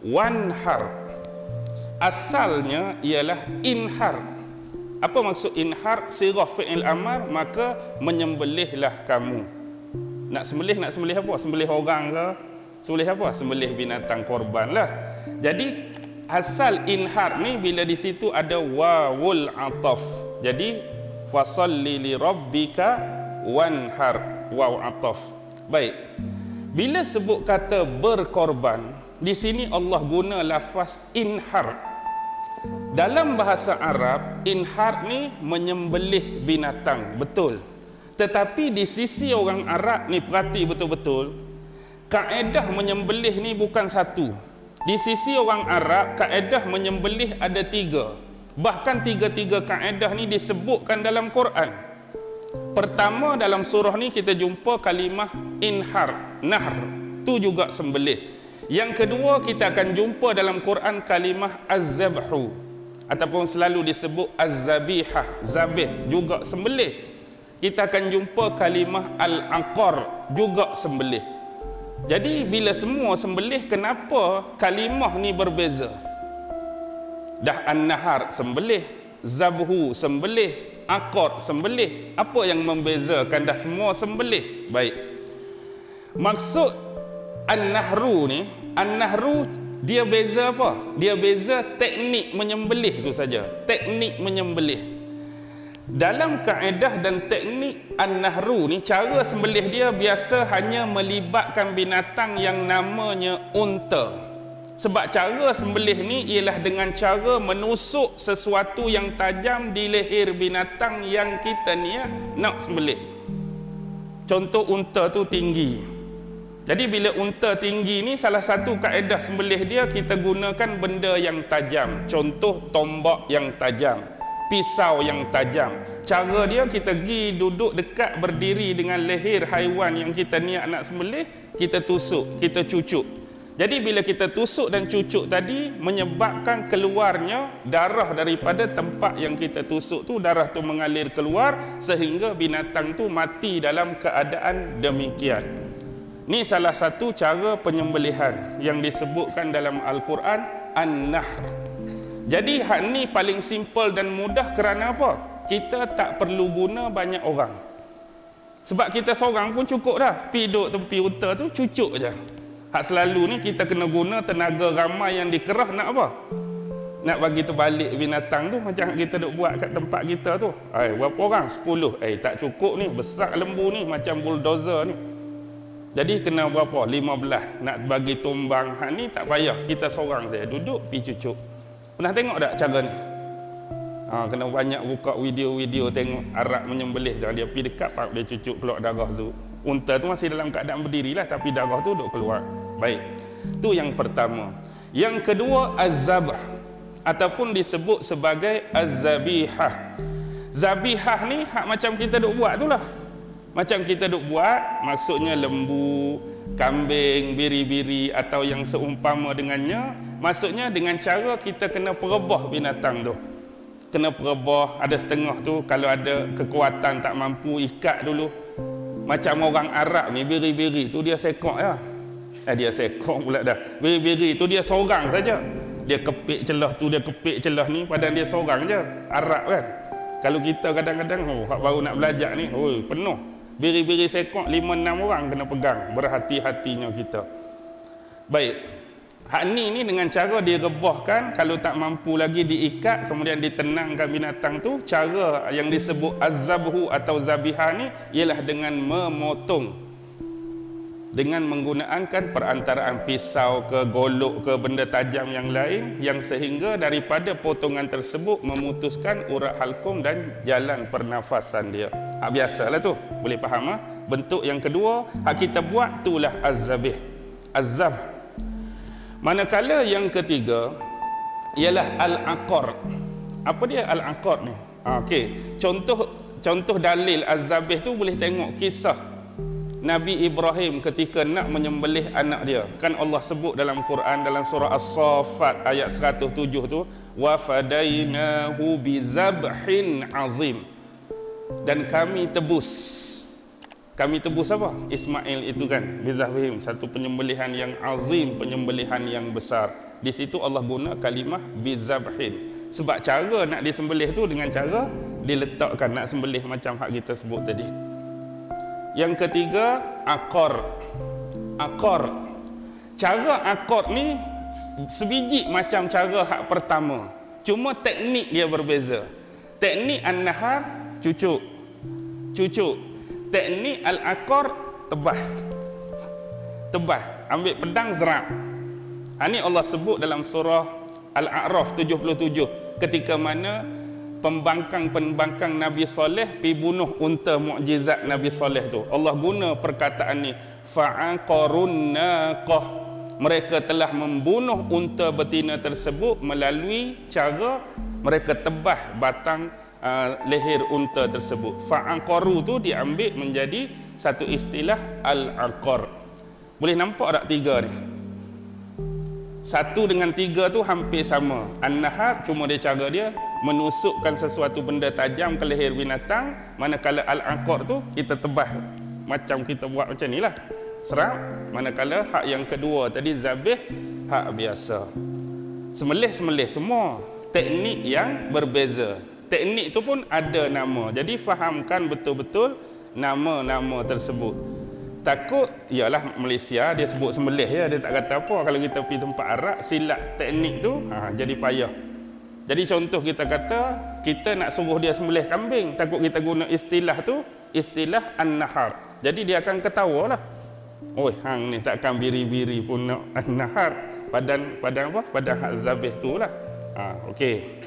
wanhar asalnya ialah inhar apa maksud inhar sirah fi'il amar maka menyembelihlah kamu. Nak sembelih nak sembelih apa? Sembelih orang ke? Sembelih apa? Sembelih binatang korban lah. Jadi asal inhar ni bila di situ ada wawul ataf. Jadi fasalli li rabbika wanhar waw ataf. Baik. Bila sebut kata berkorban di sini Allah guna lafaz inhar dalam bahasa Arab, inhar ni menyembelih binatang, betul. Tetapi di sisi orang Arab ni perhati betul-betul, kaedah menyembelih ni bukan satu. Di sisi orang Arab, kaedah menyembelih ada tiga. Bahkan tiga-tiga kaedah ni disebutkan dalam Quran. Pertama dalam surah ni kita jumpa kalimah inhar, nahr. Tu juga sembelih. Yang kedua kita akan jumpa dalam Quran kalimah az-zabhu ataupun selalu disebut az-zabihah zabih juga sembelih. Kita akan jumpa kalimah al-aqar juga sembelih. Jadi bila semua sembelih kenapa kalimah ni berbeza? Dah an-nahar sembelih zabhu sembelih aqar sembelih apa yang membezakan dah semua sembelih? Baik. Maksud an-nahru ni an-nahru dia beza apa? Dia beza teknik menyembelih itu saja. Teknik menyembelih. Dalam kaedah dan teknik An-Nahru ni cara sembelih dia biasa hanya melibatkan binatang yang namanya unta. Sebab cara sembelih ni ialah dengan cara menusuk sesuatu yang tajam di leher binatang yang kita ni ya, nak sembelih. Contoh unta tu tinggi. Jadi bila unta tinggi ni salah satu kaedah sembelih dia kita gunakan benda yang tajam. Contoh tombak yang tajam, pisau yang tajam. Cara dia kita pergi duduk dekat berdiri dengan leher haiwan yang kita niat nak sembelih, kita tusuk, kita cucuk. Jadi bila kita tusuk dan cucuk tadi menyebabkan keluarnya darah daripada tempat yang kita tusuk tu darah tu mengalir keluar sehingga binatang tu mati dalam keadaan demikian. Ini salah satu cara penyembelihan yang disebutkan dalam Al-Quran An-Nahr. Jadi hak ni paling simple dan mudah kerana apa? Kita tak perlu guna banyak orang. Sebab kita seorang pun cukup dah. Pergi duduk tepi unta tu cucuk je. Hak selalu ni kita kena guna tenaga ramai yang dikerah nak apa? Nak bagi terbalik binatang tu macam kita duk buat kat tempat kita tu. Ai berapa orang? 10. Eh tak cukup ni, besar lembu ni macam bulldozer ni. Jadi kena berapa? 15 nak bagi tumbang. Hak ni tak payah. Kita seorang saja duduk pi cucuk. Pernah tengok tak cara ni? Ha, kena banyak buka video-video tengok Arab menyembelih jangan dia pi dekat pak dia cucuk keluar darah tu. Unta tu masih dalam keadaan berdiri lah tapi darah tu duk keluar. Baik. Tu yang pertama. Yang kedua az-zabh ataupun disebut sebagai az-zabihah. Zabihah ni hak macam kita duk buat tu lah. Macam kita duk buat, maksudnya lembu, kambing, biri-biri atau yang seumpama dengannya, maksudnya dengan cara kita kena perebah binatang tu. Kena perebah, ada setengah tu kalau ada kekuatan tak mampu ikat dulu. Macam orang Arab ni, biri-biri tu dia sekok ya. Eh dia sekok pula dah. Biri-biri tu dia seorang saja. Dia kepik celah tu, dia kepik celah ni, padahal dia seorang je. Arab kan. Kalau kita kadang-kadang, oh, baru nak belajar ni, oh, penuh biri-biri sekok lima enam orang kena pegang. Berhati-hatinya kita. Baik. Hak ni ni dengan cara direbahkan kalau tak mampu lagi diikat kemudian ditenangkan binatang tu cara yang disebut azabhu atau zabihah ni ialah dengan memotong. Dengan menggunakan perantaraan pisau ke golok ke benda tajam yang lain yang sehingga daripada potongan tersebut memutuskan urat halkum dan jalan pernafasan dia. Ha, biasalah tu. Boleh faham ha? Bentuk yang kedua, hak kita buat itulah az-zabih. Az-zab. Manakala yang ketiga ialah al-aqar. Apa dia al-aqar ni? Ha, okey. Contoh contoh dalil az-zabih tu boleh tengok kisah Nabi Ibrahim ketika nak menyembelih anak dia kan Allah sebut dalam Quran dalam surah As-Saffat ayat 107 tu wa fadainahu bizabhin azim dan kami tebus kami tebus apa Ismail itu kan bizabhim satu penyembelihan yang azim penyembelihan yang besar Di situ Allah guna kalimah bizabhin. Sebab cara nak disembelih tu dengan cara diletakkan nak sembelih macam hak kita sebut tadi. Yang ketiga, akor. Akor. Cara akor ni sebiji macam cara hak pertama. Cuma teknik dia berbeza. Teknik an-nahar cucuk. Cucuk. Teknik al-akor tebah. Tebah. Ambil pedang zerap. Ini Allah sebut dalam surah Al-A'raf 77 ketika mana pembangkang-pembangkang Nabi Soleh pi bunuh unta mukjizat Nabi Soleh tu. Allah guna perkataan ni fa'aqarun naqah. Mereka telah membunuh unta betina tersebut melalui cara mereka tebah batang uh, leher unta tersebut. Fa'aqaru tu diambil menjadi satu istilah al-aqar. Boleh nampak tak tiga ni? Satu dengan tiga tu hampir sama. An-nahar cuma dia cara dia menusukkan sesuatu benda tajam ke leher binatang. Manakala al-aqar tu kita tebah macam kita buat macam ni lah. Serap. Manakala hak yang kedua tadi zabih hak biasa. Semelih-semelih semua. Teknik yang berbeza. Teknik tu pun ada nama. Jadi fahamkan betul-betul nama-nama tersebut. Takut ialah Malaysia dia sebut sembelih ya. Dia tak kata apa. Kalau kita pergi tempat Arab silat teknik tu ha, jadi payah. Jadi contoh kita kata kita nak suruh dia sembelih kambing. Takut kita guna istilah tu istilah an-nahar. Jadi dia akan ketawa lah. Oi, hang ni takkan biri-biri pun nak an-nahar. Padan padan apa? Padan hak zabih tu lah. Ha, okey